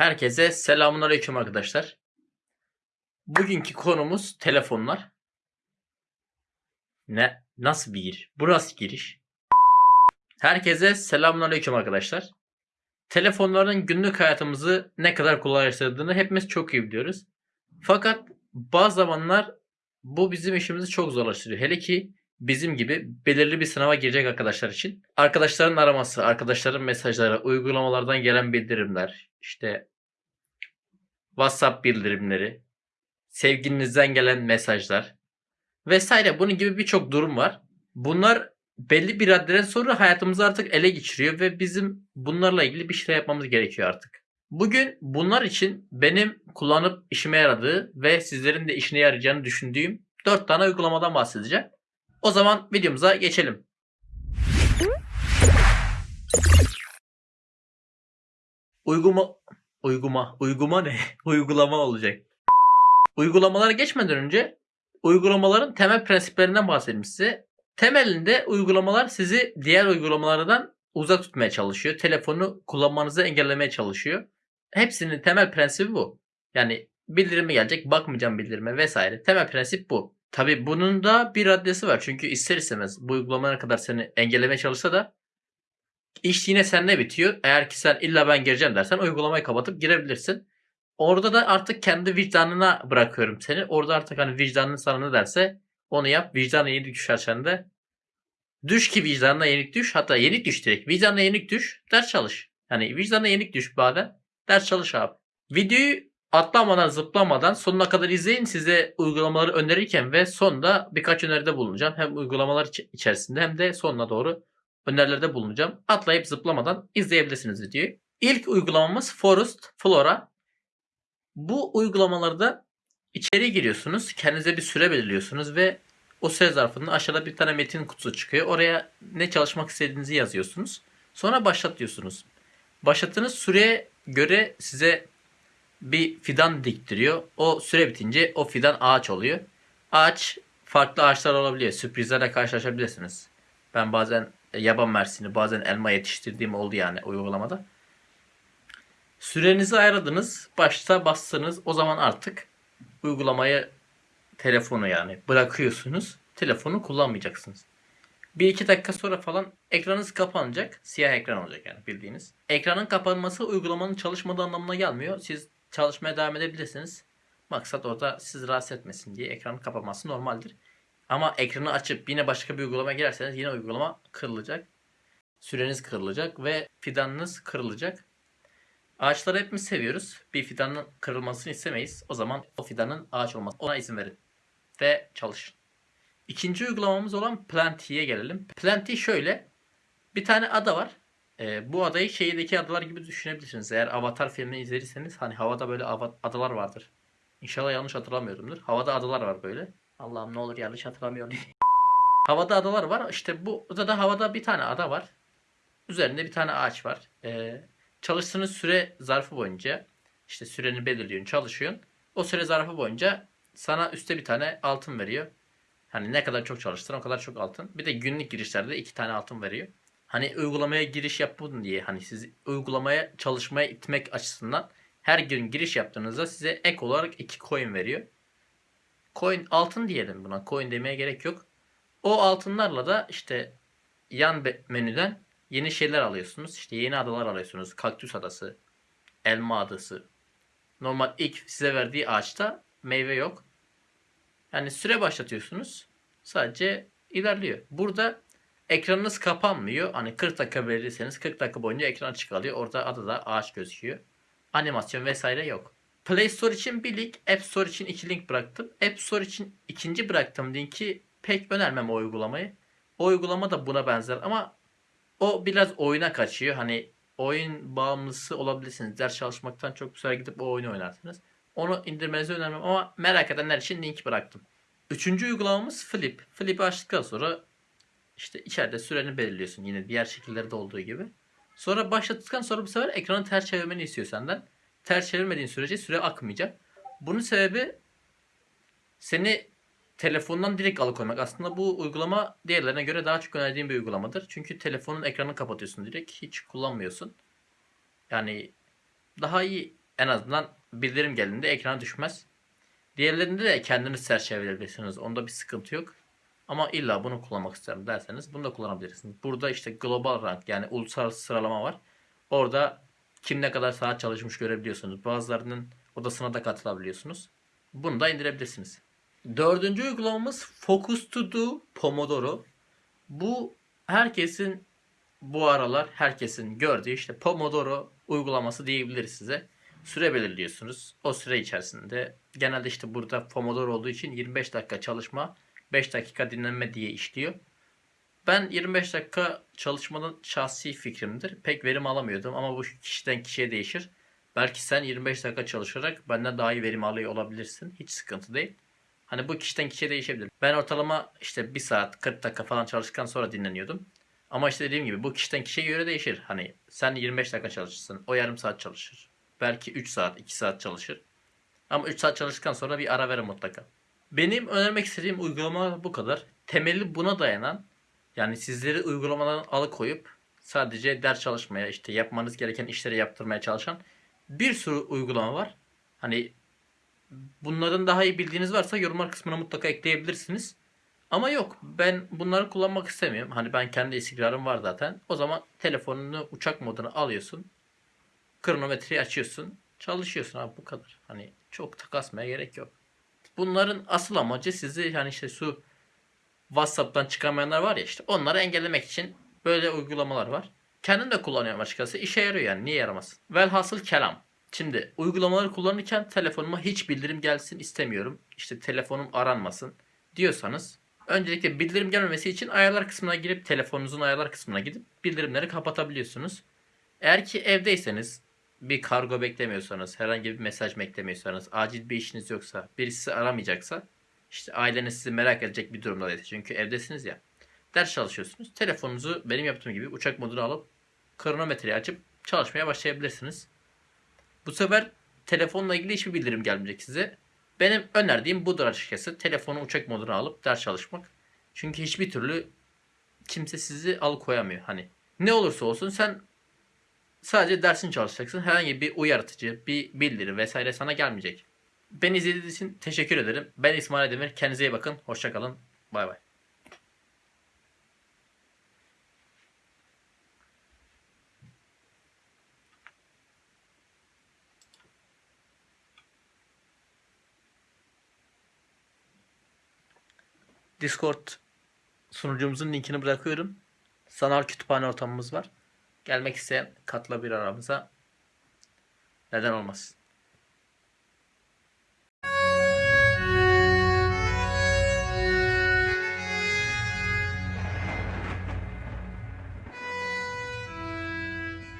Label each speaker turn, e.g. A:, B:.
A: Herkese selamünaleyküm arkadaşlar. Bugünkü konumuz telefonlar. Ne? Nasıl bir giriş? Bu nasıl giriş? Herkese selamünaleyküm arkadaşlar. Telefonların günlük hayatımızı ne kadar kolaylaştırdığını hepimiz çok iyi biliyoruz. Fakat bazı zamanlar bu bizim işimizi çok zorlaştırıyor. Hele ki bizim gibi belirli bir sınava girecek arkadaşlar için. Arkadaşların araması, arkadaşların mesajları, uygulamalardan gelen bildirimler, işte WhatsApp bildirimleri, sevgilinizden gelen mesajlar vesaire bunun gibi birçok durum var. Bunlar belli bir raddeden sonra hayatımızı artık ele geçiriyor ve bizim bunlarla ilgili bir şeyler yapmamız gerekiyor artık. Bugün bunlar için benim kullanıp işime yaradığı ve sizlerin de işine yarayacağını düşündüğüm 4 tane uygulamadan bahsedeceğim. O zaman videomuza geçelim. Uyguma uyguma uyguma ne? Uygulama olacak. Uygulamalara geçmeden önce uygulamaların temel prensiplerinden bahsedeyim size. Temelinde uygulamalar sizi diğer uygulamalardan uzak tutmaya çalışıyor. Telefonu kullanmanızı engellemeye çalışıyor. Hepsinin temel prensibi bu. Yani bildirimi gelecek, bakmayacağım bildirime vesaire. Temel prensip bu. Tabi bunun da bir raddesi var. Çünkü ister istemez bu uygulama ne kadar seni engellemeye çalışsa da iş yine sende bitiyor. Eğer ki sen illa ben gireceğim dersen uygulamayı kapatıp girebilirsin. Orada da artık kendi vicdanına bırakıyorum seni. Orada artık hani vicdanın sana ne derse onu yap. Vicdanına yenik düşer sende. Düş ki vicdanına yenik düş. Hatta yenik düş direkt. Vicdanına yenik düş. Ders çalış. Yani vicdanına yenik düş baden. Ders çalış abi. Videoyu atlamadan zıplamadan sonuna kadar izleyin. Size uygulamaları önerirken ve sonda birkaç öneride bulunacağım. Hem uygulamalar içerisinde hem de sonuna doğru önerilerde bulunacağım. Atlayıp zıplamadan izleyebilirsiniz videoyu. İlk uygulamamız Forest Flora. Bu uygulamalarda içeri giriyorsunuz. Kendinize bir süre belirliyorsunuz ve o süre zarfında aşağıda bir tane metin kutusu çıkıyor. Oraya ne çalışmak istediğinizi yazıyorsunuz. Sonra başlat diyorsunuz. Başlattığınız süreye göre size bir fidan diktiriyor. O süre bitince o fidan ağaç oluyor. Ağaç farklı ağaçlar olabiliyor. Sürprizlerle karşılaşabilirsiniz. Ben bazen yaban mersini, bazen elma yetiştirdiğim oldu yani uygulamada. Sürenizi ayarladınız. Başta bastınız. O zaman artık uygulamayı telefonu yani bırakıyorsunuz. Telefonu kullanmayacaksınız. Bir iki dakika sonra falan ekranınız kapanacak. Siyah ekran olacak yani bildiğiniz. Ekranın kapanması uygulamanın çalışmadığı anlamına gelmiyor. Siz çalışmaya devam edebilirsiniz. Maksat orada sizi rahatsız etmesin diye ekranın kapanması normaldir. Ama ekranı açıp yine başka bir uygulama girerseniz yine uygulama kırılacak. Süreniz kırılacak ve fidanınız kırılacak. Ağaçları hepimiz seviyoruz. Bir fidanın kırılmasını istemeyiz. O zaman o fidanın ağaç olması ona izin verin. Ve çalışın. İkinci uygulamamız olan Planty'ye gelelim. Planty şöyle. Bir tane ada var. Ee, bu adayı şehirdeki adalar gibi düşünebilirsiniz. Eğer Avatar filmini izlediyseniz hani havada böyle adalar vardır. İnşallah yanlış hatırlamıyorumdur. Havada adalar var böyle. Allah'ım ne olur yanlış hatırlamıyorum. havada adalar var. İşte bu adada havada bir tane ada var. Üzerinde bir tane ağaç var. Ee, çalıştığınız süre zarfı boyunca işte süreni belirliyorsun, çalışıyorsun. O süre zarfı boyunca sana üstte bir tane altın veriyor. Hani ne kadar çok çalıştın o kadar çok altın. Bir de günlük girişlerde iki tane altın veriyor. Hani uygulamaya giriş yapın diye hani sizi uygulamaya çalışmaya itmek açısından her gün giriş yaptığınızda size ek olarak iki coin veriyor. Coin altın diyelim buna. Coin demeye gerek yok. O altınlarla da işte yan menüden yeni şeyler alıyorsunuz. İşte yeni adalar alıyorsunuz. Kaktüs adası, elma adası. Normal ilk size verdiği ağaçta meyve yok. Yani süre başlatıyorsunuz. Sadece ilerliyor. Burada ekranınız kapanmıyor. Hani 40 dakika verirseniz 40 dakika boyunca ekran açık kalıyor. Orada adada ağaç gözüküyor. Animasyon vesaire yok. Play Store için bir link, App Store için iki link bıraktım. App Store için ikinci bıraktığım linki pek önermem o uygulamayı. O uygulama da buna benzer ama o biraz oyuna kaçıyor. Hani oyun bağımlısı olabilirsiniz. Ders çalışmaktan çok güzel gidip o oyunu oynarsınız. Onu indirmenizi önermem ama merak edenler için link bıraktım. Üçüncü uygulamamız Flip. Flip'i açtıktan sonra işte içeride süreni belirliyorsun yine diğer şekillerde olduğu gibi. Sonra başlattıktan sonra bu sefer ekranı ters çevirmeni istiyor senden. Ters çevirmediğin sürece süre akmayacak. Bunun sebebi seni telefondan direkt alıkoymak. Aslında bu uygulama diğerlerine göre daha çok önerdiğim bir uygulamadır. Çünkü telefonun ekranını kapatıyorsun direkt. Hiç kullanmıyorsun. Yani daha iyi En azından bildirim geldiğinde ekrana düşmez. Diğerlerinde de kendiniz çerçeveleyebilirsiniz. Onda bir sıkıntı yok. Ama illa bunu kullanmak isterim derseniz bunu da kullanabilirsiniz. Burada işte global rank yani uluslararası sıralama var. Orada kim ne kadar saat çalışmış görebiliyorsunuz. Bazılarının odasına da katılabiliyorsunuz. Bunu da indirebilirsiniz. Dördüncü uygulamamız Focus To Do Pomodoro. Bu herkesin bu aralar herkesin gördüğü işte Pomodoro uygulaması diyebiliriz size. Süre belirliyorsunuz. O süre içerisinde genelde işte burada Pomodoro olduğu için 25 dakika çalışma, 5 dakika dinlenme diye işliyor. Ben 25 dakika çalışmanın şahsi fikrimdir. Pek verim alamıyordum ama bu kişiden kişiye değişir. Belki sen 25 dakika çalışarak benden daha iyi verim alıyor olabilirsin. Hiç sıkıntı değil. Hani bu kişiden kişiye değişebilir. Ben ortalama işte 1 saat 40 dakika falan çalıştıktan sonra dinleniyordum. Ama işte dediğim gibi bu kişiden kişiye göre değişir. Hani sen 25 dakika çalışırsın. O yarım saat çalışır. Belki 3 saat 2 saat çalışır. Ama 3 saat çalıştıktan sonra bir ara verin mutlaka. Benim önermek istediğim uygulama bu kadar. Temeli buna dayanan yani sizleri uygulamadan alıkoyup sadece ders çalışmaya işte yapmanız gereken işleri yaptırmaya çalışan bir sürü uygulama var. Hani bunların daha iyi bildiğiniz varsa yorumlar kısmına mutlaka ekleyebilirsiniz. Ama yok ben bunları kullanmak istemiyorum. Hani ben kendi istikrarım var zaten. O zaman telefonunu uçak moduna alıyorsun. Kronometreyi açıyorsun. Çalışıyorsun abi bu kadar. Hani çok takasmaya gerek yok. Bunların asıl amacı sizi yani işte şu WhatsApp'tan çıkamayanlar var ya işte onları engellemek için böyle uygulamalar var. Kendim de kullanıyorum açıkçası. İşe yarıyor yani. Niye yaramaz? Velhasıl kelam. Şimdi uygulamaları kullanırken telefonuma hiç bildirim gelsin istemiyorum. İşte telefonum aranmasın diyorsanız öncelikle bildirim gelmemesi için ayarlar kısmına girip telefonunuzun ayarlar kısmına gidip bildirimleri kapatabiliyorsunuz. Eğer ki evdeyseniz bir kargo beklemiyorsanız, herhangi bir mesaj beklemiyorsanız, acil bir işiniz yoksa, birisi aramayacaksa işte aileniz sizi merak edecek bir durumda değil. Çünkü evdesiniz ya. Ders çalışıyorsunuz. Telefonunuzu benim yaptığım gibi uçak moduna alıp kronometreyi açıp çalışmaya başlayabilirsiniz. Bu sefer telefonla ilgili hiçbir bildirim gelmeyecek size. Benim önerdiğim budur açıkçası. Telefonu uçak moduna alıp ders çalışmak. Çünkü hiçbir türlü kimse sizi alıkoyamıyor. Hani ne olursa olsun sen sadece dersini çalışacaksın. Herhangi bir uyarıcı, bir bildiri vesaire sana gelmeyecek. Beni izlediğiniz için teşekkür ederim. Ben İsmail Demir. Kendinize iyi bakın. Hoşçakalın. Bay bay. Discord sunucumuzun linkini bırakıyorum. Sanal kütüphane ortamımız var. Gelmek isteyen katla bir aramıza. Neden olmasın.